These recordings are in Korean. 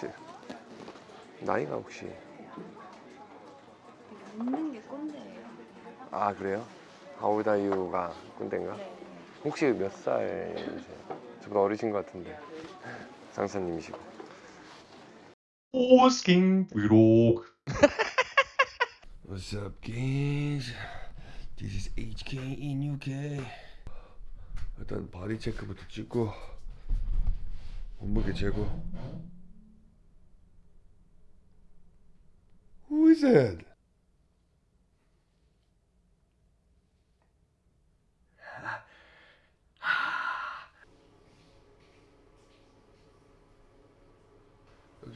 제- 나이가 혹시 웃는 게 꼰대예요. 아 그래요? 하우다유가 꼰대인가? 네. 혹시 몇 살이세요? 저보다 어리신 것 같은데 상사님이시고 오스킹 브이로그 What's up guys? This is HK in UK 일단 body check부터 찍고 몸무게 재고 It?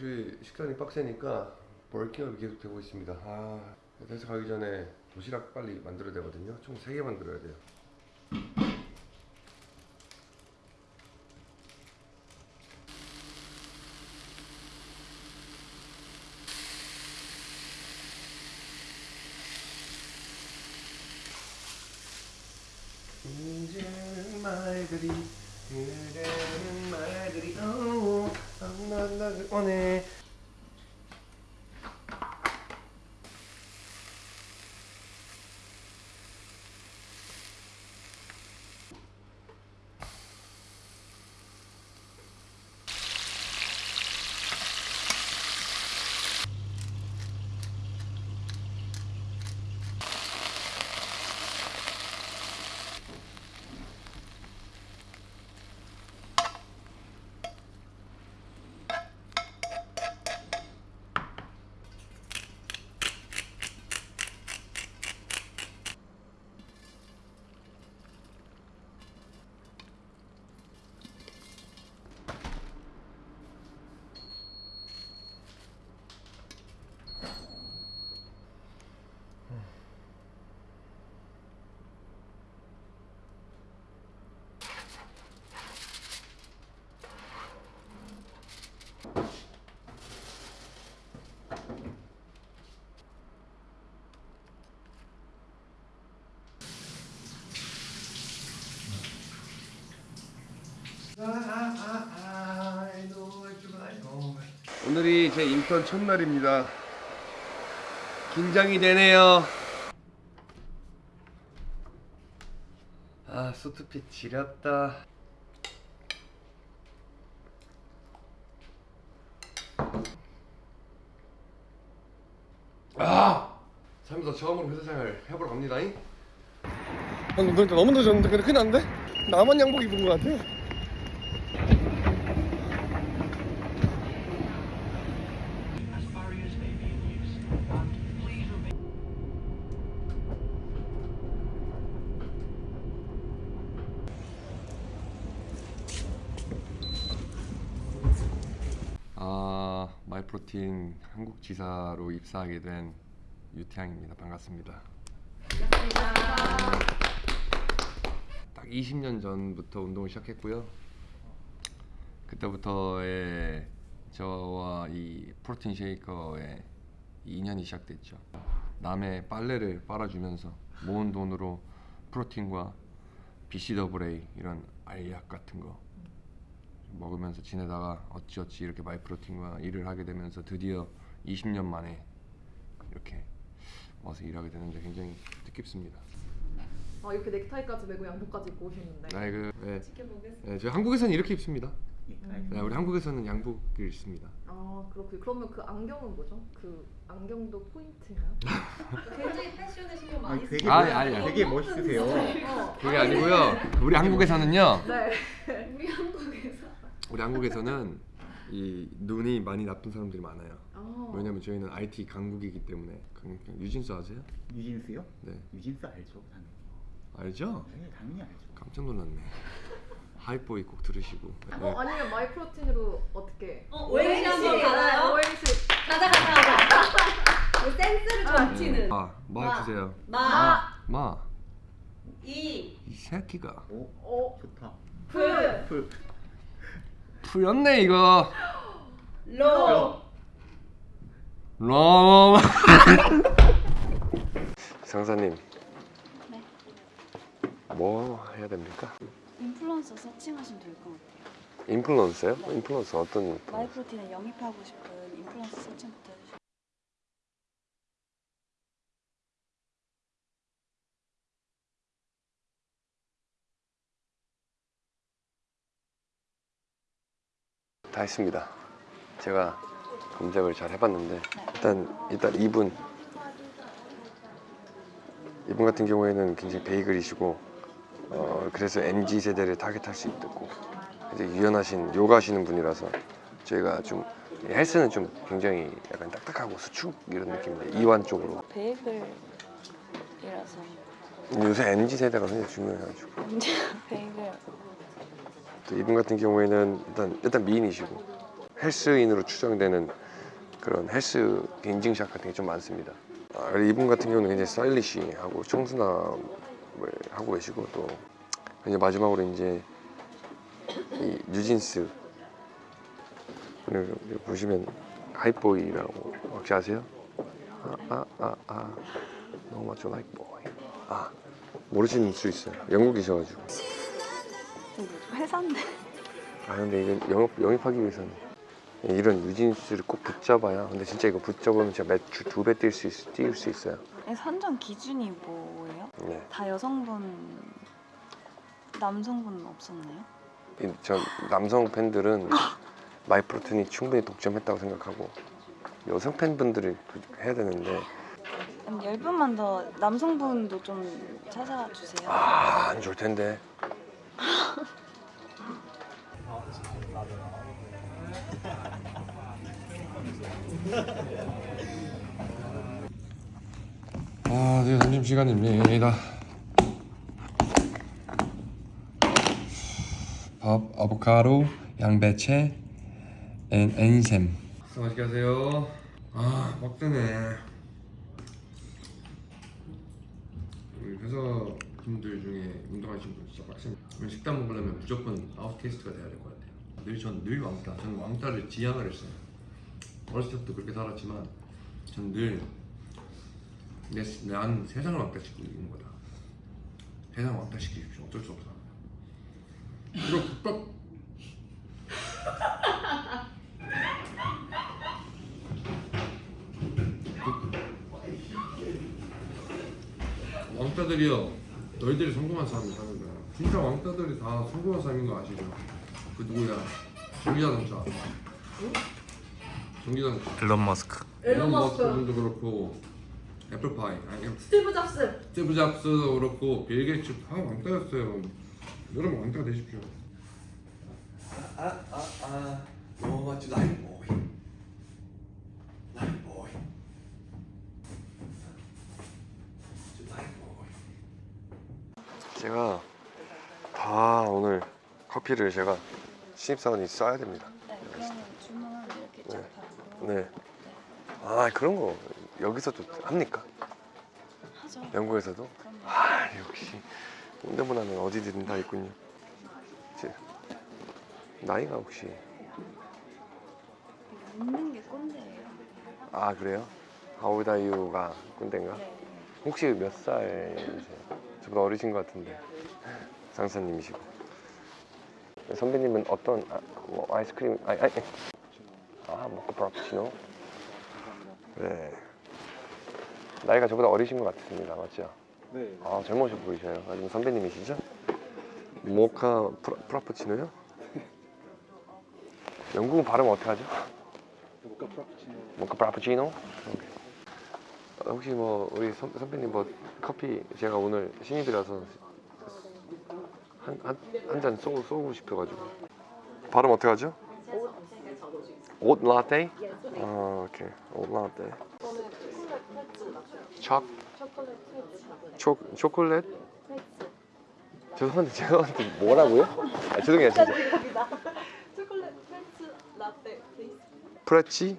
역시 식단이 빡세니까 벌킹업이 계속 되고 있습니다. 아, 회사 가기 전에 도시락 빨리 만들어야 되거든요. 총 3개 만들어야 돼요. 이제는 말들이 그대는 말들이 오 만나를 오늘이 제 인턴 첫날입니다. 긴장이 되네요. 아, 소트핏 지렸다. 아! 살면서 처음으로 회사 생활 해보러 갑니다. 잉? 방금 그러니까 너무 늦었는데 근데 큰일 났는데? 나만 양복 입은 것 같아. 아 마이프로틴 한국 지사로 입사하게 된 유태양입니다. 반갑습니다. 딱 20년 전부터 운동을 시작했고요. 그때부터의 저와 이 프로틴 쉐이커의 인연이 시작됐죠. 남의 빨래를 빨아주면서 모은 돈으로 프로틴과 BCAA 이런 알약 같은 거 먹으면서 지내다가 어찌어찌 이렇게 마이프로틴과 일을 하게 되면서 드디어 20년 만에 이렇게 와서 일하게 되는데 굉장히 뜻깊습니다. 아 이렇게 넥타이까지 메고 양복까지 입고 오셨는데 아, 그, 네. 지켜보겠습니다. 네, 저희 한국에서는 이렇게 입습니다. 음. 네, 우리 한국에서는 양복을 입습니다. 아 그렇군요. 그러면 그 안경은 뭐죠? 그 안경도 포인트인가요? 굉장히 패션에 신경 아니, 많이 쓰고 아니, 아니, 아니. 되게 멋있으세요. 어, 그게 아니고요. 우리 한국에서는요. 네. 우리 한국에서 우리 한국에서는 이 눈이 많이 나쁜 사람들이 많아요. 아, 왜냐면 저희는 IT 강국이기 때문에 그- 유진수 아세요? 유진스요? 네 유진스 알죠, 당연히. 알죠? 네, 당연히 알죠. 깜짝 놀랐네. 하이보이 꼭 들으시고. 네. 어 아니면 마이프로틴으로 어떻게? 어, 오행시 한번 가나요? 오행시. 가자 가자 가자. 이 센스를 넘치는 마, 마 마. 주세요. 마, 마, 이, 이 새끼가 오, 어 좋다. 프. 풀. 풀렸네 이거. 로, 럼. 상사님. 네. 뭐 해야 됩니까? 인플루언서 searching하시면 될 것 같아요. 인플루언서요? 인플루언서 어떤 인플루언서? 마이프로틴에 영입하고 싶은 인플루언서 설정부터 해주시고 다 했습니다. 제가 검색을 잘 해봤는데 일단 일단 이분 이분 같은 경우에는 굉장히 베이글이시고 어, 그래서 MZ 세대를 타겟할 수 있고 유연하신 요가 하시는 분이라서 저희가 좀 헬스는 좀 굉장히 약간 딱딱하고 수축 이런 느낌인데 이완 쪽으로. 베이글이라서. 요새 MZ 세대가 굉장히 중요해가지고. 베이글. 또 이분 같은 경우에는 일단 일단 미인이시고 헬스인으로 추정되는 그런 헬스 인증샷 같은 게 좀 많습니다. 아, 이분 같은 경우는 굉장히 스타일리시하고 청순함을 하고 계시고 또 이제 마지막으로 이제 이 뉴진스 오늘 보시면 Hype Boy라고 혹시 아세요? 아아아 아, 아, 너무 맞죠? Hype Boy. 아 모르시는 수 있어요. 영국이셔가지고 회사인데 아 근데 이건 영업 영입하기 위해서는 이런 유진스를 꼭 붙잡아야 근데 진짜 이거 붙잡으면 진짜 매출 두 배 뛸 수 있, 뛸 수 있어요. 선정 기준이 뭐예요? 네. 다 여성분 남성분은 없었나요? 이- 전 남성 팬들은 마이프로틴이 충분히 독점했다고 생각하고 여성 팬분들이 그- 해야 되는데 한 10분만 더 남성분도 좀 찾아주세요 아안 좋을 텐데. 아, 네, 점심 시간입니다. 밥, 아보카도, 양배채, 앤 엔샘. 맛있게 하세요. 아, 빡세네. 우리 회사 분들 중에 운동하시는 분 진짜. 오늘 식단 먹으려면 무조건 아웃 테스트가 돼야 될 것 같아요. 늘 전 늘 왕따. 저는 왕따를 지향을 했어요. 어렸을 때부터 그렇게 살았지만 전늘 내, 난 세상을 왕따시키고 있는 거다. 세상 왕따시키십시오. 어쩔 수 없어. 이거 국밥. 왕따들이요. 너희들이 성공한 삶을 사는 거야. 진짜 왕따들이 다 성공한 삶인 거 아시죠? 그 누구야? 전기자동차. 전기자동차. 일론 머스크. 일론 머스크. 분도 그렇고 애플파이 아니 스티브 잡스. 스티브 잡스도 그렇고 빌 게이츠 다 왕따였어요. 여러분 왕따 되십시오. 아아아 너무 멋지 라이프 보이. 라이프 보이. 라이프 보이. 제가 다 오늘 커피를 제가 신입사원이 써야 됩니다. 네 그러면 주문 이렇게 쫙 받고 네. 아 그런 거 여기서도 합니까? 하죠 영국에서도? 그럼요 아 역시 홍대 문화는 어디든 다 있군요. 제 나이가 혹시 묻는 게 꼰대예요 아 그래요? 하우다이유가 꼰대인가? 네 혹시 몇 살이세요? 저보다 어리신 것 같은데 상사님이시고 선배님은 어떤 아, 뭐 아이스크림 아니 아니 아 모카 프라푸치노 네 나이가 저보다 어리신 것 같습니다 맞죠? 네. 아 젊으셔 보이셔요. 아니면 선배님이시죠? 모카 프라, 프라푸치노요? 영국은 발음 어떻게 하죠? 모카 프라푸치노. 모카 프라푸치노? 오케이. 어, 혹시 뭐 우리 선, 선배님 뭐 커피 제가 오늘 신입이라서 한 한 한 잔 쏘고 쏘고 싶어가지고 발음 어떻게 하죠? 옷 라떼? 아 오케이 옷 라떼. 초 초 초콜릿? 죄송한데 죄송한데 뭐라고요? 아, 죄송해요 진짜. 초콜릿 프렌치 라떼. 프레치?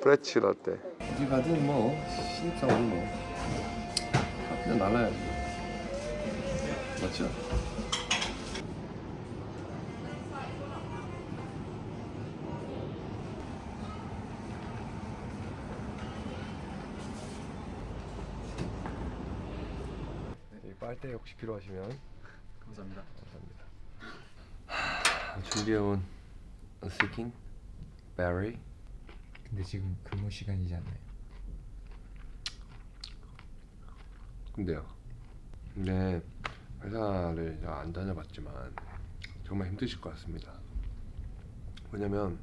프레치 라떼. 어디 가든 뭐 신입사원 뭐 커피는 날라야지. 맞죠? 이 빨대 혹시 필요하시면 감사합니다. 감사합니다. 준비해온 스킨 베리 근데 지금 근무 시간이지 않나요? 근데요. 근데 회사를 안 다녀봤지만 정말 힘드실 것 같습니다. 왜냐면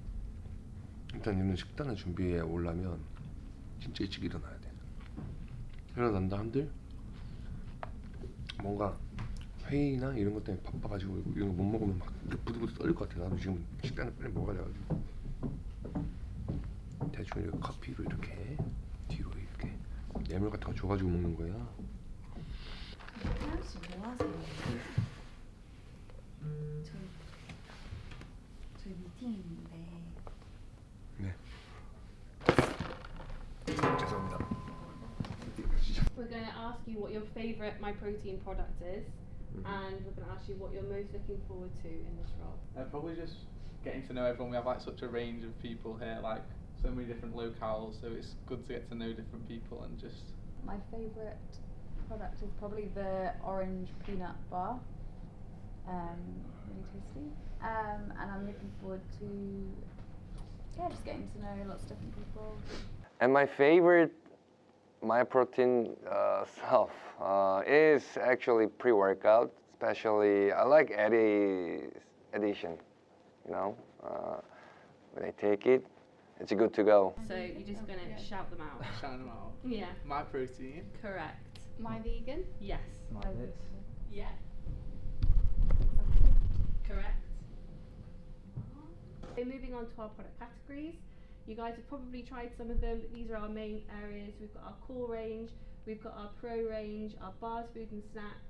일단 이런 식단을 준비해 오려면 진짜 일찍 일어나야 돼. 일어난다 한들 뭔가 회의나 이런 것 때문에 바빠가지고 이런 거 못 먹으면 막 부들부들 떨릴 것 같아. 나도 지금 식단을 빨리 먹어야 돼가지고 대충 이렇게 커피로 이렇게 뒤로 이렇게 뇌물 같은 거 줘가지고 먹는 거야. 태양 씨뭐 하세요? 저희 저희 미팅 있는데 네. 죄송합니다. We're going to ask you what your favourite My Protein product is, and we're going to ask you what you're most looking forward to in this role. Uh, probably just getting to know everyone. We have like such a range of people here, like so many different locales. So it's good to get to know different people and just my favourite product is probably the orange peanut bar. Um, really tasty. Um, and I'm looking forward to yeah, just getting to know lots of different people. And my favorite my protein uh, stuff uh, is actually pre-workout. Especially, I like Eddie's edition. You know, uh, when I take it, it's a good to go. So you're just going to shout them out. shout them out. Yeah. My protein. Correct. My vegan? Yes. My this? Yeah. Correct. So moving on to our product categories. You guys have probably tried some of them, but these are our main areas. We've got our core range, we've got our pro range, our bars, food and snacks,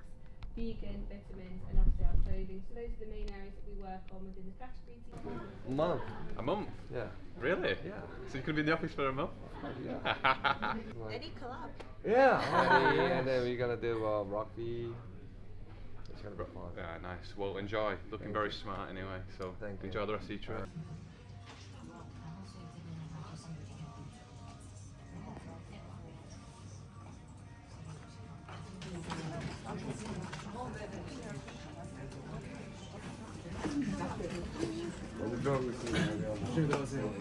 vegan, vitamins, and obviously our clothing. So those are the main areas that we work on within the category team. Mom. A month? Yeah. Really? Yeah. So you could be in the office for a month? Eddie collab. Yeah. and then we're gonna do uh, rugby. It's gonna be fun. yeah, nice. Well, enjoy. Looking very smart anyway. So Thank you. enjoy the rest of your trip. 들어가고 있습니다. 조심히 들어가세요.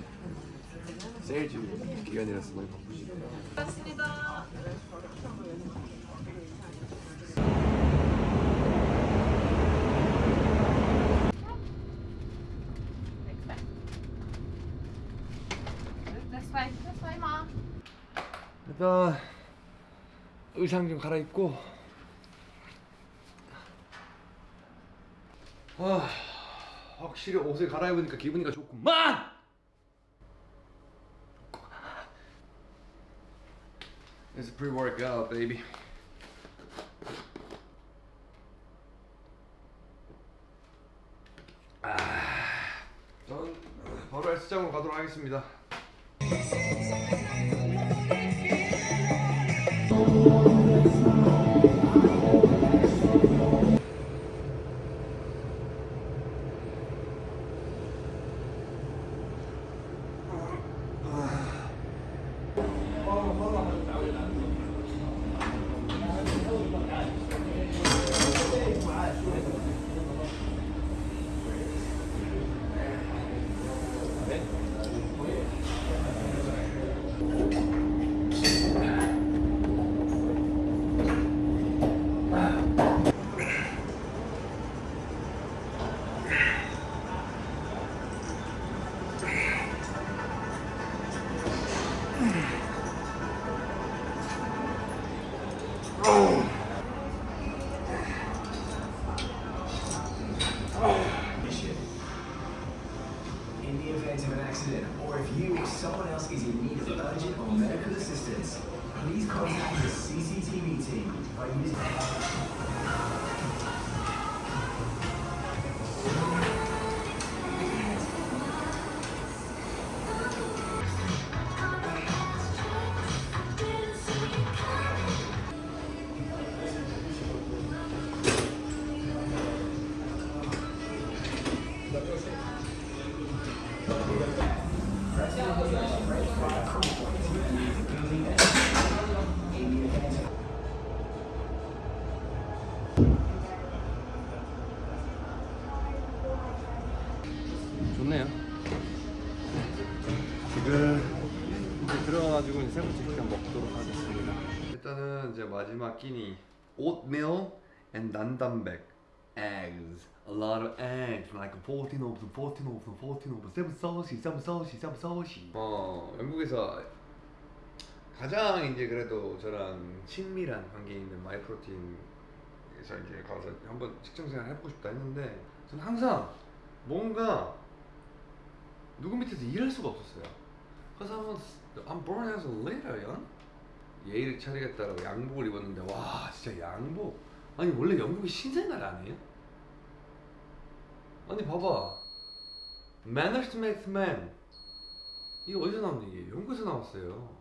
세일즈 기간이라서 많이 바쁘시죠. Mom. 일단 의상 좀 갈아입고 아 확실히 옷을 갈아입으니까 기분이가 좋구만! It's pre-workout baby. 아, 전 바로 헬스장으로 가도록 하겠습니다 이제 세 번째 일단 먹도록 하겠습니다. 일단은 이제 마지막 끼니 oatmeal and 난단백 eggs. A lot of eggs, like 14 of them, 14 of them, 14 of them, seven saucy, seven saucy, seven saucy. 어, 영국에서 가장 이제 그래도 저랑 친밀한 관계 있는 마이프로틴에서 이제 가서 한번 직장 생활 해보고 싶다 했는데 저는 항상 뭔가 누구 밑에서 일할 수가 없었어요. 그래서 한번 I'm born as a leader, young. 예의를 차리겠다라고 양복을 입었는데 와 진짜 양복 아니 원래 영국이 신생날 아니에요? 아니 봐봐 Manners makes man 이게 어디서 나온 얘기예요? 영국에서 나왔어요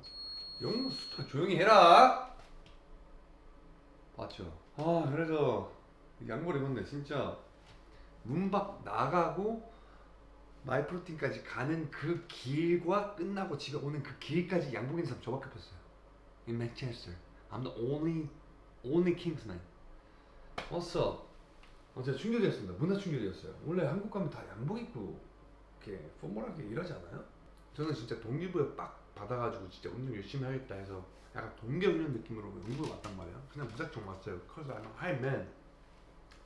영국 수다 조용히 해라 맞죠? 아 그래서 양복을 입었는데 진짜 문 밖 나가고 마이프로틴까지 가는 그 길과 끝나고 집에 오는 그 길까지 양복 입는 사람 저밖에 없었어요 in Manchester. I'm the only only Kingsman. What's up? 어, 제가 충격이었습니다. 문화 충격이었어요. 원래 한국 가면 다 양복 입고 이렇게 포멀하게 일하지 않아요? 저는 진짜 동기부여 빡 받아가지고 진짜 운동 열심히 하겠다 해서 약간 동계훈련 느낌으로 영국에 왔단 말이야. 그냥 무작정 왔어요. Cause I'm a high man.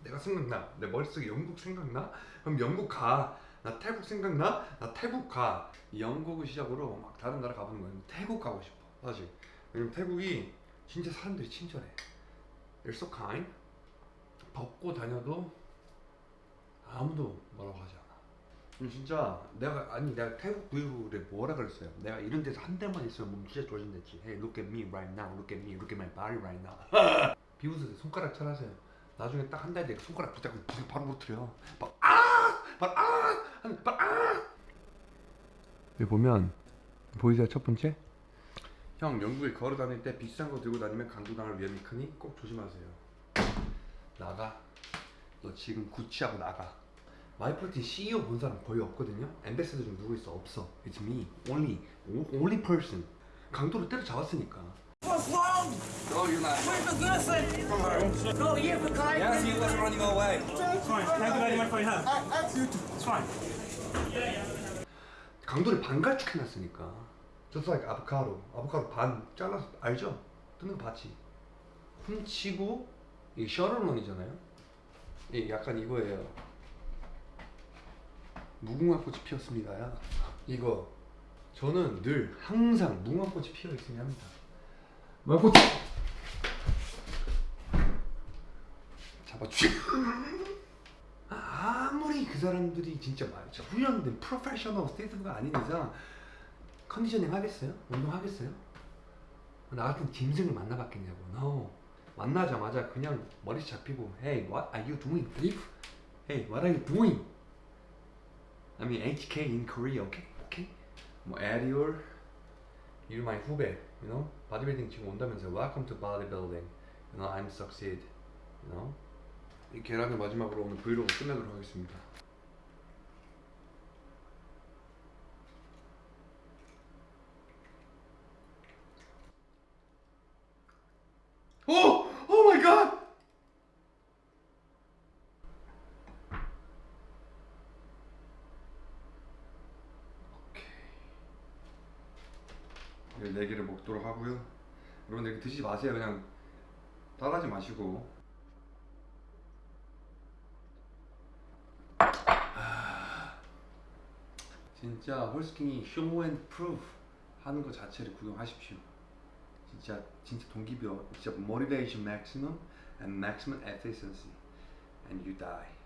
내가 생각나. 내 머릿속에 영국 생각나? 그럼 영국 가. 나 태국 생각나? 나 태국 가. 영국을 시작으로 막 다른 나라 가보는 거예요. 태국 가고 싶어. 사실. 왜냐면 태국이 진짜 사람들이 친절해. They're so kind. 벗고 다녀도 아무도 뭐라고 하지 않아. 진짜 내가 아니 내가 태국 브이로그에 뭐라 그랬어요? 내가 이런 데서 한 달만 있으면 몸 진짜 좋아진댔지. Hey, look at me right now. Look at me. Look at my body right now. 비웃으세요. 손가락 찰하세요. 나중에 딱 한 달 뒤에 손가락 붙잡고 바로 무트려. 막 아! 막 아! 한- 막 아! 여기 보면 보이세요? 첫 번째? 형 영국에 걸어 다닐 때 비싼 거 들고 다니면 강도당할 위험이 크니 꼭 조심하세요. 나가. 너 지금 구치하고 나가. 마이프로틴 CEO 본 사람 거의 없거든요. 엠베서더 중 누구 있어? 없어. It's me. Only. Only person. 강도를 때려 잡았으니까. What's wrong? No, you're not. Where's the girlfriend? From her. No, yeah, for kind. Yes, he was running away. Fine. Can I do that in my phone hand? It's fine. 강도를 반갈축해놨으니까. Just like 아보카도. 아보카도 반 잘라서 알죠? 뜯는 거 봤지? 훔치고 이 셔틀런이잖아요. 이 약간 이거예요. 무궁화 꽃이 피었습니다야. 이거 저는 늘 항상 무궁화 꽃이 피어 있으면 합니다. 무궁화 꽃 잡아주시. 아무리 그 사람들이 진짜 말이죠 훈련된 프로페셔널 state가 아닌 이상 conditioning 하겠어요? 운동 하겠어요? 나 같은 짐승을 만나봤겠냐고 no 만나자마자 그냥 머리 잡히고 Hey what are you doing thief? Hey what are you doing? I mean HK in Korea okay? okay? 뭐 Ariel You're my 후배 you know? 바디빌딩 지금 온다면서 Welcome to bodybuilding You know I'm succeed You know? 이 계란을 마지막으로 오늘 브이로그 끝내도록 하겠습니다 오! Oh my god! 오케이. 네 개를 먹도록 하고요. 여러분들 이렇게 드시지 마세요. 그냥 따라하지 마시고. 아, 진짜 호스킹이 show and prove 하는 것 자체를 구경하십시오. 진짜 진짜 동기부여 진짜 motivation maximum and maximum efficiency and you die